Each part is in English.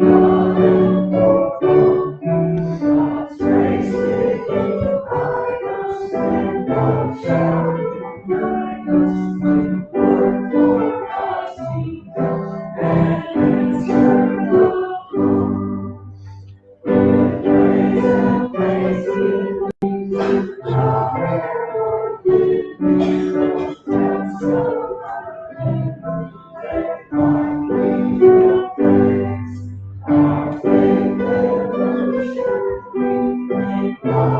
you.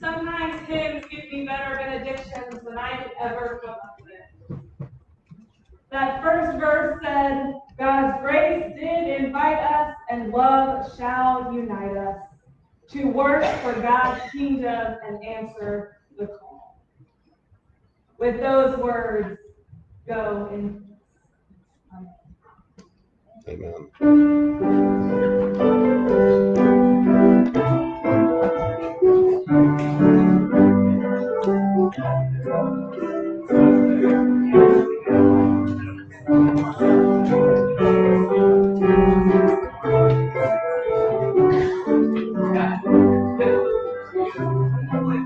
Sometimes hymns give me better benedictions than I could ever come up with. That first verse said, God's grace did invite us, and love shall unite us to work for God's kingdom and answer the call. With those words, go in peace. Amen.